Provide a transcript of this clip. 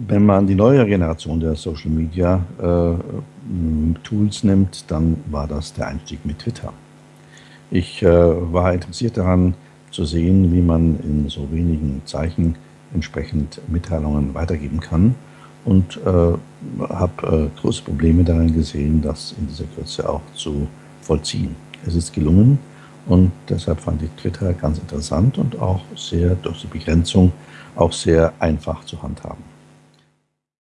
Wenn man die neue Generation der Social Media äh, Tools nimmt, dann war das der Einstieg mit Twitter. Ich äh, war interessiert daran zu sehen, wie man in so wenigen Zeichen entsprechend Mitteilungen weitergeben kann und äh, habe äh, große Probleme darin gesehen, das in dieser Kürze auch zu vollziehen. Es ist gelungen und deshalb fand ich Twitter ganz interessant und auch sehr durch die Begrenzung auch sehr einfach zu handhaben.